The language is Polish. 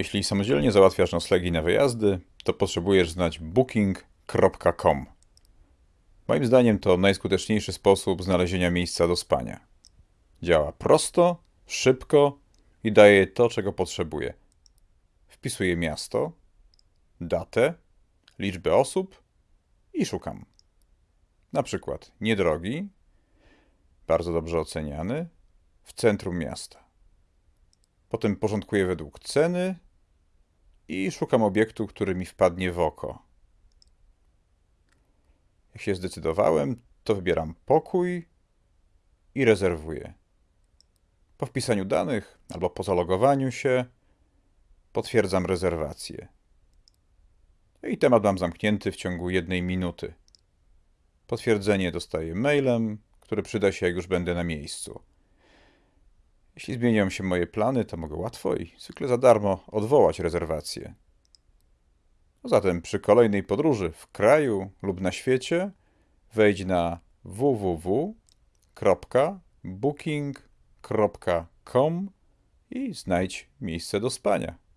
Jeśli samodzielnie załatwiasz noclegi na wyjazdy, to potrzebujesz znać booking.com. Moim zdaniem to najskuteczniejszy sposób znalezienia miejsca do spania. Działa prosto, szybko i daje to, czego potrzebuję. Wpisuję miasto, datę, liczbę osób i szukam. Na przykład niedrogi, bardzo dobrze oceniany, w centrum miasta. Potem porządkuję według ceny i szukam obiektu, który mi wpadnie w oko. Jak się zdecydowałem, to wybieram pokój i rezerwuję. Po wpisaniu danych albo po zalogowaniu się potwierdzam rezerwację. I temat mam zamknięty w ciągu jednej minuty. Potwierdzenie dostaję mailem, który przyda się, jak już będę na miejscu. Jeśli zmienią się moje plany, to mogę łatwo i zwykle za darmo odwołać rezerwację. Zatem przy kolejnej podróży w kraju lub na świecie wejdź na www.booking.com i znajdź miejsce do spania.